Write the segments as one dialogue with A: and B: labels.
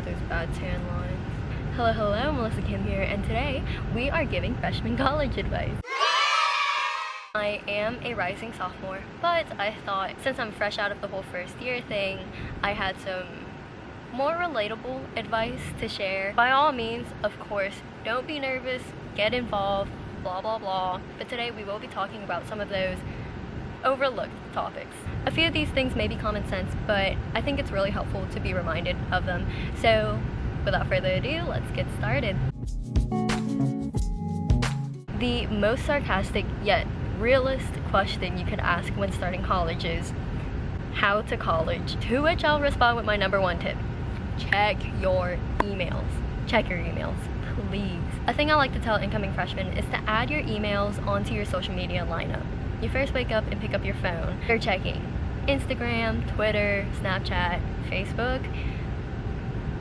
A: ignore those bad tan lines. Hello, hello, Melissa Kim here, and today we are giving freshman college advice. I am a rising sophomore, but I thought since I'm fresh out of the whole first year thing, I had some more relatable advice to share. By all means, of course, don't be nervous, get involved, blah blah blah. But today we will be talking about some of those overlooked topics. A few of these things may be common sense, but I think it's really helpful to be reminded of them. So without further ado, let's get started. The most sarcastic yet realist question you could ask when starting college is, how to college? To which I'll respond with my number one tip. Check your emails. Check your emails, please. A thing I like to tell incoming freshmen is to add your emails onto your social media lineup. You first wake up and pick up your phone. You're checking Instagram, Twitter, Snapchat, Facebook,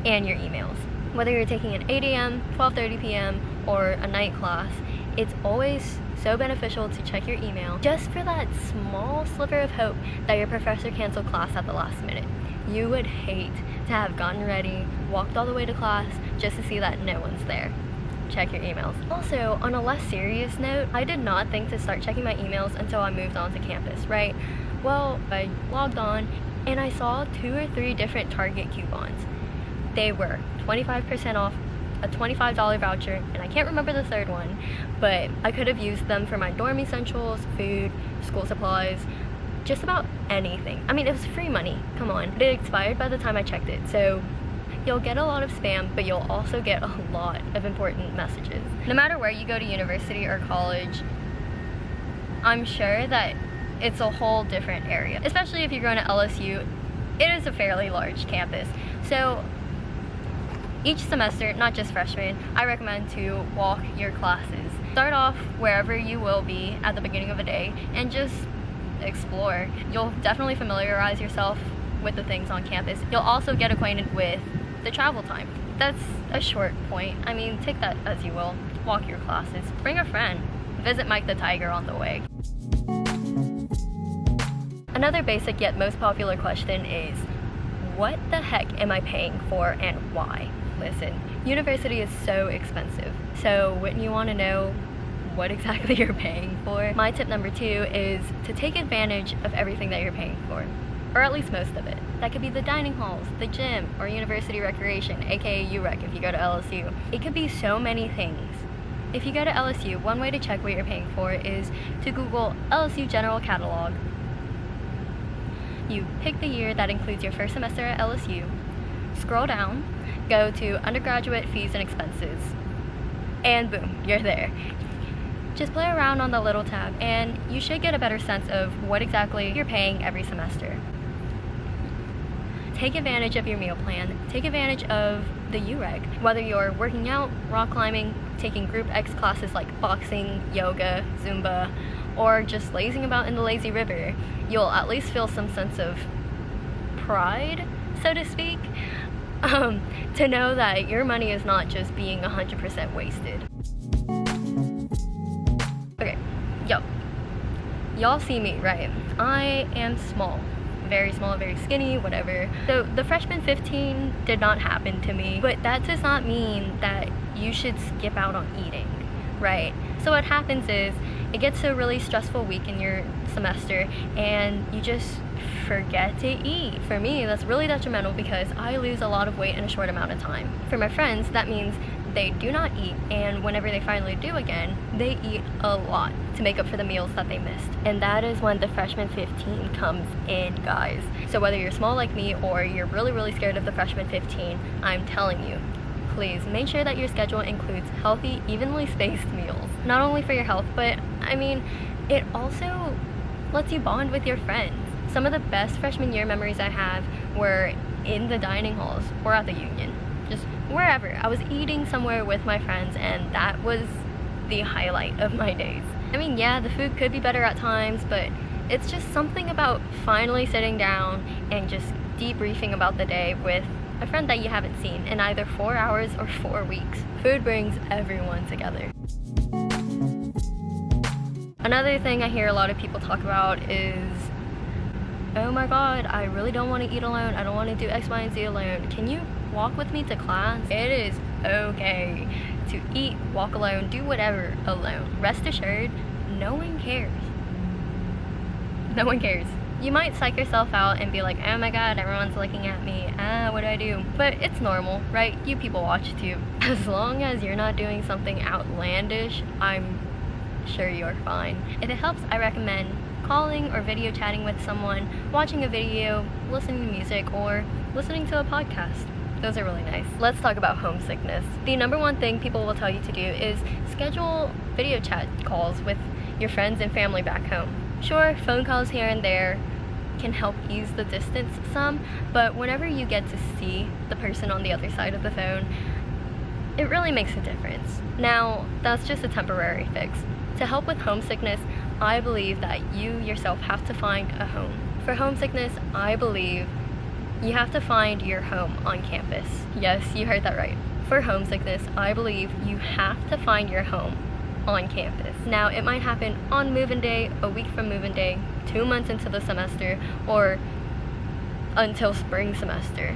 A: and your emails. Whether you're taking an 8 a.m., 12.30 p.m., or a night class, it's always so beneficial to check your email just for that small sliver of hope that your professor canceled class at the last minute. You would hate to have gotten ready, walked all the way to class just to see that no one's there. Check your emails. Also, on a less serious note, I did not think to start checking my emails until I moved onto campus, right? Well, I logged on and I saw two or three different Target coupons. They were 25% off a $25 voucher, and I can't remember the third one, but I could have used them for my dorm essentials, food, school supplies, just about anything. I mean, it was free money, come on. It expired by the time I checked it, so you'll get a lot of spam, but you'll also get a lot of important messages. No matter where you go to university or college, I'm sure that it's a whole different area, especially if you're going to LSU. It is a fairly large campus, so each semester, not just freshmen, I recommend to walk your classes. Start off wherever you will be at the beginning of a day and just explore. You'll definitely familiarize yourself with the things on campus. You'll also get acquainted with the travel time. That's a short point. I mean, take that as you will. Walk your classes. Bring a friend. Visit Mike the Tiger on the way. Another basic yet most popular question is, what the heck am I paying for and why? listen, university is so expensive. So wouldn't you want to know what exactly you're paying for? My tip number two is to take advantage of everything that you're paying for. Or at least most of it. That could be the dining halls, the gym, or university recreation, aka UREC if you go to LSU. It could be so many things. If you go to LSU, one way to check what you're paying for is to Google LSU General Catalog. You pick the year that includes your first semester at LSU, scroll down, go to undergraduate fees and expenses, and boom, you're there. Just play around on the little tab and you should get a better sense of what exactly you're paying every semester. Take advantage of your meal plan. Take advantage of the UREC. Whether you're working out, rock climbing, taking group X classes like boxing, yoga, Zumba, or just lazing about in the lazy river, you'll at least feel some sense of pride, so to speak, um, to know that your money is not just being 100% wasted. Okay, yo, y'all see me, right? I am small, very small, very skinny, whatever. So the freshman 15 did not happen to me, but that does not mean that you should skip out on eating, right? So what happens is, it gets a really stressful week in your semester and you just forget to eat. For me, that's really detrimental because I lose a lot of weight in a short amount of time. For my friends, that means they do not eat and whenever they finally do again, they eat a lot to make up for the meals that they missed. And that is when the freshman 15 comes in, guys. So whether you're small like me or you're really, really scared of the freshman 15, I'm telling you, please make sure that your schedule includes healthy, evenly spaced meals. Not only for your health, but I mean, it also lets you bond with your friends. Some of the best freshman year memories I have were in the dining halls or at the Union, wherever. I was eating somewhere with my friends and that was the highlight of my days. I mean, yeah, the food could be better at times, but it's just something about finally sitting down and just debriefing about the day with a friend that you haven't seen in either four hours or four weeks. Food brings everyone together. Another thing I hear a lot of people talk about is oh my god, I really don't want to eat alone. I don't want to do X, Y, and Z alone. Can you walk with me to class? It is okay to eat, walk alone, do whatever alone. Rest assured, no one cares. No one cares. You might psych yourself out and be like, oh my god, everyone's looking at me. Ah, what do I do? But it's normal, right? You people watch too. As long as you're not doing something outlandish, I'm sure you're fine. If it helps, I recommend calling or video chatting with someone, watching a video, listening to music, or listening to a podcast. Those are really nice. Let's talk about homesickness. The number one thing people will tell you to do is schedule video chat calls with your friends and family back home. Sure, phone calls here and there can help ease the distance some, but whenever you get to see the person on the other side of the phone, it really makes a difference. Now, that's just a temporary fix. To help with homesickness, I believe that you yourself have to find a home. For homesickness, I believe you have to find your home on campus. Yes, you heard that right. For homesickness, I believe you have to find your home on campus. Now, it might happen on move-in day, a week from move-in day, two months into the semester, or until spring semester.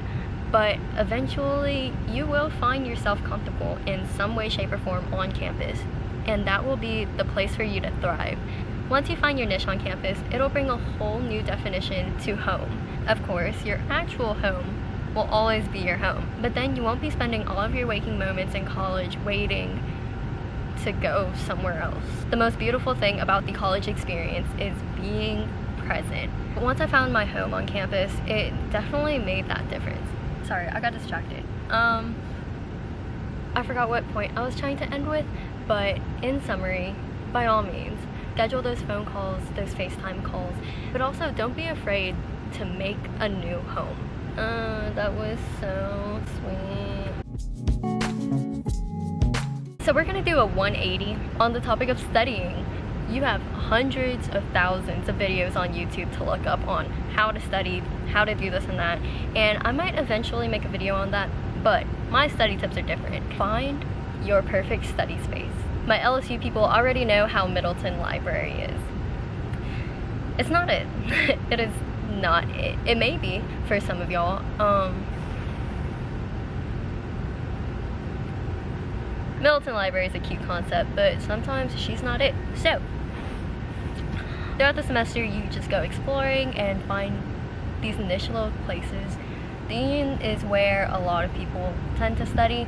A: But eventually, you will find yourself comfortable in some way, shape, or form on campus, and that will be the place for you to thrive. Once you find your niche on campus, it'll bring a whole new definition to home. Of course, your actual home will always be your home, but then you won't be spending all of your waking moments in college waiting to go somewhere else. The most beautiful thing about the college experience is being present. Once I found my home on campus, it definitely made that difference. Sorry, I got distracted. Um, I forgot what point I was trying to end with, but in summary, by all means, schedule those phone calls, those FaceTime calls, but also don't be afraid to make a new home. Uh, that was so sweet. So we're gonna do a 180 on the topic of studying. You have hundreds of thousands of videos on YouTube to look up on how to study, how to do this and that, and I might eventually make a video on that, but my study tips are different. Find your perfect study space. My LSU people already know how Middleton Library is. It's not it. it is not it. It may be for some of y'all. Um, Middleton Library is a cute concept, but sometimes she's not it. So, throughout the semester, you just go exploring and find these little places. Union is where a lot of people tend to study.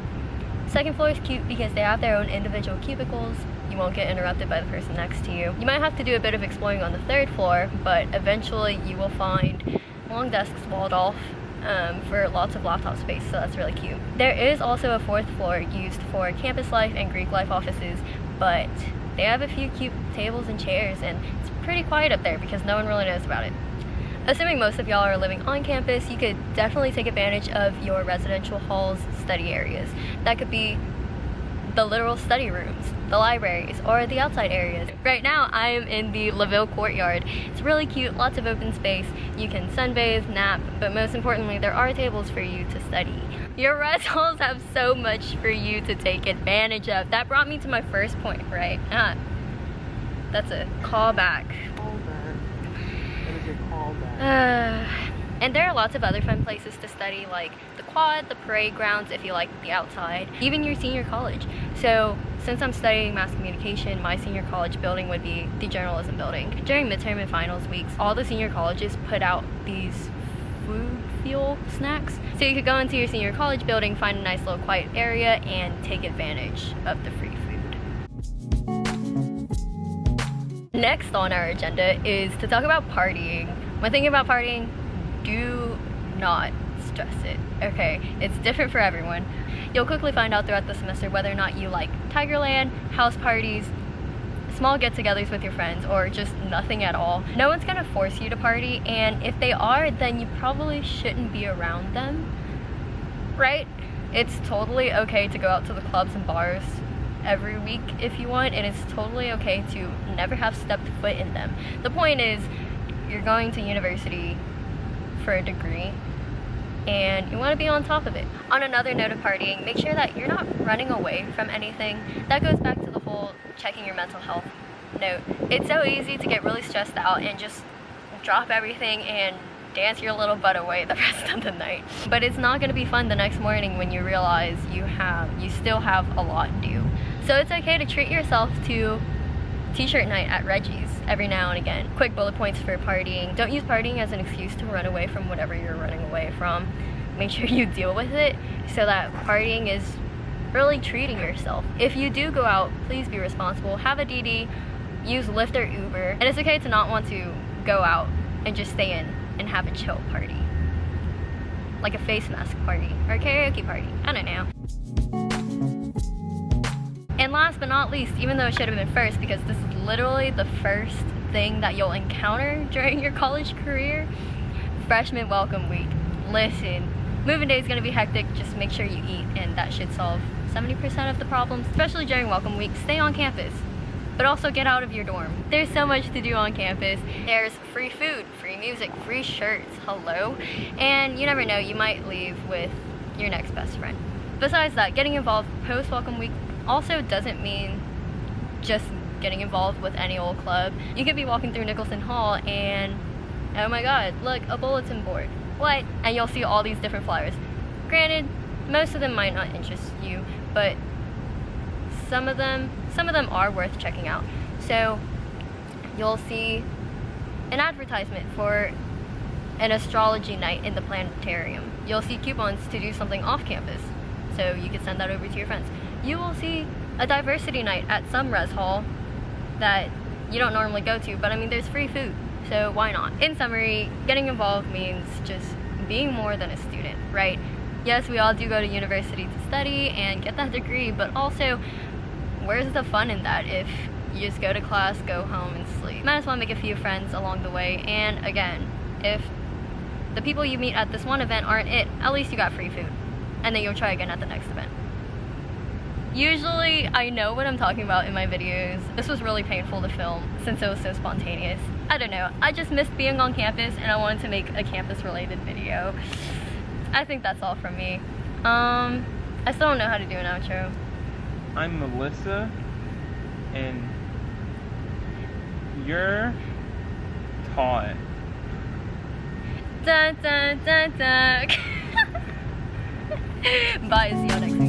A: Second floor is cute because they have their own individual cubicles you won't get interrupted by the person next to you. You might have to do a bit of exploring on the third floor, but eventually you will find long desks walled off um, for lots of laptop space, so that's really cute. There is also a fourth floor used for campus life and Greek life offices, but they have a few cute tables and chairs, and it's pretty quiet up there because no one really knows about it. Assuming most of y'all are living on campus, you could definitely take advantage of your residential halls study areas. That could be the literal study rooms, the libraries, or the outside areas. Right now, I am in the LaVille courtyard. It's really cute, lots of open space. You can sunbathe, nap, but most importantly, there are tables for you to study. Your res halls have so much for you to take advantage of. That brought me to my first point, right? Ah, that's a callback.
B: Callback. What is your callback?
A: Uh, and there are lots of other fun places to study like the quad, the parade grounds if you like the outside, even your senior college. So since I'm studying mass communication, my senior college building would be the journalism building. During midterm and finals weeks, all the senior colleges put out these food fuel snacks. So you could go into your senior college building, find a nice little quiet area, and take advantage of the free food. Next on our agenda is to talk about partying. When thinking about partying, do not stress it, okay? It's different for everyone. You'll quickly find out throughout the semester whether or not you like Tigerland, house parties, small get-togethers with your friends, or just nothing at all. No one's gonna force you to party, and if they are, then you probably shouldn't be around them, right? It's totally okay to go out to the clubs and bars every week if you want, and it's totally okay to never have stepped foot in them. The point is, you're going to university for a degree and you want to be on top of it. On another note of partying, make sure that you're not running away from anything. That goes back to the whole checking your mental health note. It's so easy to get really stressed out and just drop everything and dance your little butt away the rest of the night. But it's not gonna be fun the next morning when you realize you have, you still have a lot due. So it's okay to treat yourself to t-shirt night at Reggie's every now and again. Quick bullet points for partying. Don't use partying as an excuse to run away from whatever you're running away from. Make sure you deal with it so that partying is really treating yourself. If you do go out, please be responsible. Have a DD, use Lyft or Uber. And it's okay to not want to go out and just stay in and have a chill party. Like a face mask party or karaoke party. I don't know. Last but not least, even though it should have been first because this is literally the first thing that you'll encounter during your college career, freshman welcome week. Listen, moving day is gonna be hectic, just make sure you eat and that should solve 70% of the problems, especially during welcome week. Stay on campus but also get out of your dorm. There's so much to do on campus. There's free food, free music, free shirts, hello. And you never know, you might leave with your next best friend. Besides that, getting involved post-welcome week also doesn't mean just getting involved with any old club. You could be walking through Nicholson Hall and, oh my god, look, a bulletin board. What? And you'll see all these different flyers. Granted, most of them might not interest you, but some of them some of them are worth checking out. So you'll see an advertisement for an astrology night in the planetarium. You'll see coupons to do something off campus, so you can send that over to your friends. You will see a diversity night at some res hall that you don't normally go to, but I mean, there's free food, so why not? In summary, getting involved means just being more than a student, right? Yes, we all do go to university to study and get that degree, but also where's the fun in that if you just go to class, go home, and sleep? Might as well make a few friends along the way. And again, if the people you meet at this one event aren't it, at least you got free food. And then you'll try again at the next event. Usually, I know what I'm talking about in my videos. This was really painful to film since it was so spontaneous. I don't know, I just missed being on campus and I wanted to make a campus related video. I think that's all from me. Um, I still don't know how to do an outro.
C: I'm Melissa, and you're taught.
A: Dun, dun, dun, dun. Bye, see you next.